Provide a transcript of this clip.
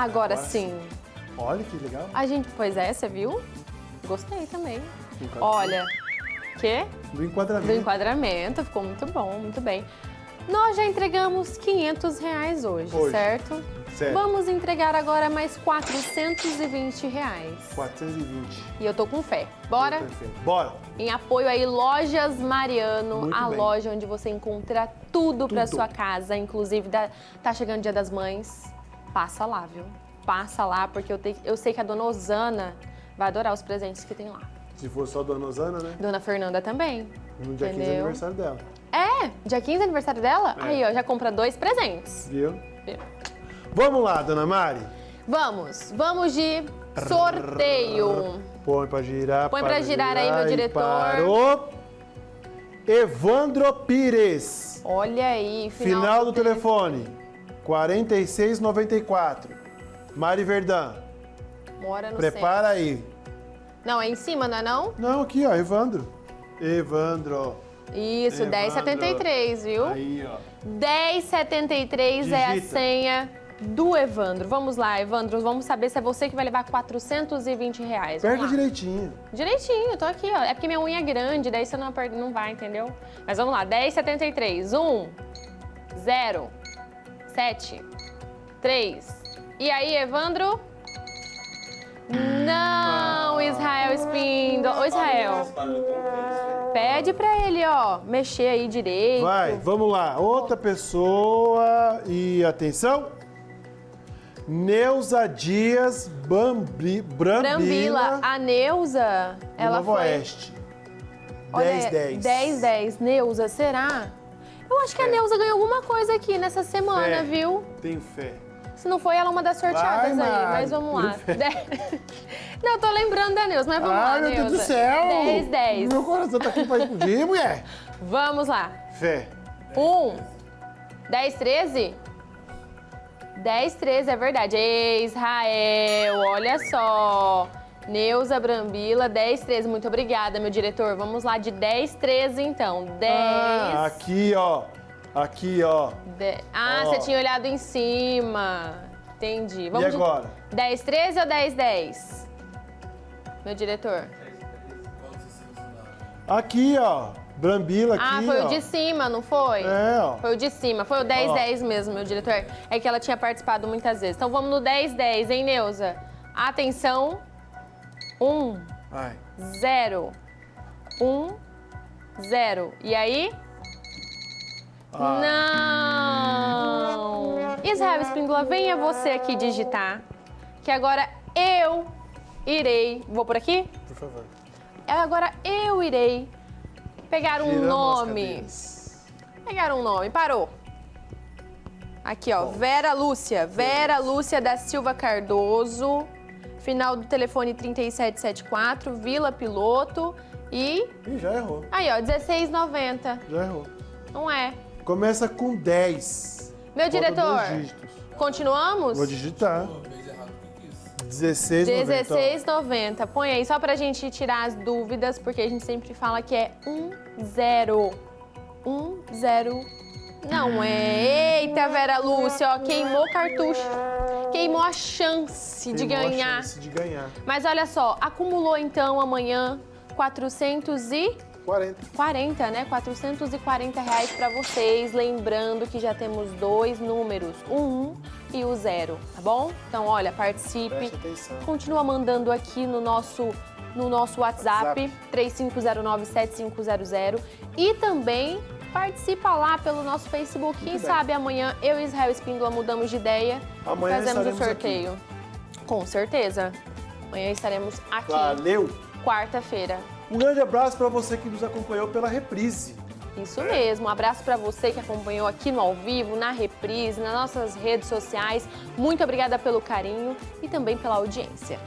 Agora, sim. Olha que legal. A gente, pois é, você viu? Gostei também. Olha, quê? Do enquadramento. Do enquadramento, ficou muito bom, muito bem. Nós já entregamos 500 reais hoje, Hoje. certo? Certo. Vamos entregar agora mais 420 reais. 420. E eu tô com fé. Bora? Perfeito. Bora. Em apoio aí, Lojas Mariano, Muito a bem. loja onde você encontra tudo para Tudo. sua casa, inclusive da- tá chegando o Dia das Mães. Passa lá, viu? Passa lá, porque eu, te- eu sei que a dona Osana vai adorar os presentes que tem lá. Se for só Dona Osana, né? Dona Fernanda também. No dia 15 é Entendeu? aniversário dela. É, dia 15 é aniversário dela? É. Aí, ó, já compra dois presentes. Viu? Viu? Vamos lá, Dona Mari. Vamos, vamos de sorteio. Põe pra girar. Põe pra girar aí, meu diretor. Parou. Evandro Pires. Olha aí, final, Final do telefone. 4694. Mari Verdão. Mora no Prepara aí. centro. Não, é em cima, não é não? Não, aqui, ó, Evandro. Evandro. Isso, Evandro. 1073, viu? Aí, ó. 1073 é a Digita. senha do Evandro. Vamos lá, Evandro, vamos saber se é você que vai levar 420 reais. Lá. direitinho. Direitinho, tô aqui, ó. É porque minha unha é grande, daí você não, não vai, entendeu? Mas vamos lá, 1073. 1, 0, 7, 3. E aí, Evandro? Não, Israel Espíndola. Ô, Israel, pede pra ele, ó, mexer aí direito. Vai, vamos lá. Outra pessoa e atenção. Neuza Dias Bambi, Brambila, Brambila, a Neuza, ela Novo foi... Oeste. Olha, 10, 10. 10, 10. Neuza, será? Eu acho que a Fé. Neuza ganhou alguma coisa aqui nessa semana, Fé. viu? Tenho fé. Se não foi, ela é uma das sorteadas Vai, aí, mas vamos lá. Não, eu tô lembrando da Neuza, mas vamos lá, Ai, meu Deus do céu! 10, 10. Meu coração tá aqui pra explodir, mulher. Vamos lá. Fé. 1, 10, 13? 10, 13, é verdade. Israel, olha só. Neuza Brambila, 10, 13. Muito obrigada, meu diretor. Vamos lá, de 10, 13, então. 10. Ah, aqui, ó. Aqui, ó. de- Ah, Ó. você tinha olhado em cima. Entendi. E de agora? 10, 13 ou 10, 10? Meu diretor. Aqui, ó. Brambila aqui, ah, foi ó. o de cima, não foi? É, ó. Foi o de cima, foi o 10, Ó. 10 mesmo, meu diretor. É que ela tinha participado muitas vezes. Então vamos no 10, 10, hein, Neuza? Atenção. 1, Vai. 0. 1, 0. E aí? Ah. Não! Israel Espíndola, venha você aqui digitar. Que agora eu irei. Vou por aqui? Por favor. Agora eu irei pegar um Girando as nome. Pegar um nome, parou. Aqui, ó, Vera Lúcia. Vera Lúcia da Silva Cardoso. Final do telefone 3774, Vila Piloto. E Ih, já errou. aí, ó, 1690. Já errou. Não é. Começa com 10. Meu Falta diretor, continuamos? Vou digitar. 16, 1690. Põe aí só pra gente tirar as dúvidas, porque a gente sempre fala que é um zero. Um zero. Não é. Eita, Vera Lúcia, ó, queimou o cartucho. Queimou a chance de Queimou a ganhar. chance de ganhar. Mas olha só, acumulou então amanhã 440, 40. né? 440 reais pra vocês. Lembrando que já temos dois números, o 1 e o 0, tá bom? Então, olha, participe. Continua mandando aqui no nosso, no nosso WhatsApp, WhatsApp. 3509-7500 e também participa lá pelo nosso Facebook. Quem bem. sabe amanhã eu e Israel Espíndola mudamos de ideia Amanhã e fazemos o sorteio. Com certeza. Amanhã estaremos aqui, Valeu! quarta-feira. Um grande abraço para você que nos acompanhou pela reprise. Isso mesmo. Um abraço para você que acompanhou aqui no ao vivo, na reprise, nas nossas redes sociais. Muito obrigada pelo carinho e também pela audiência.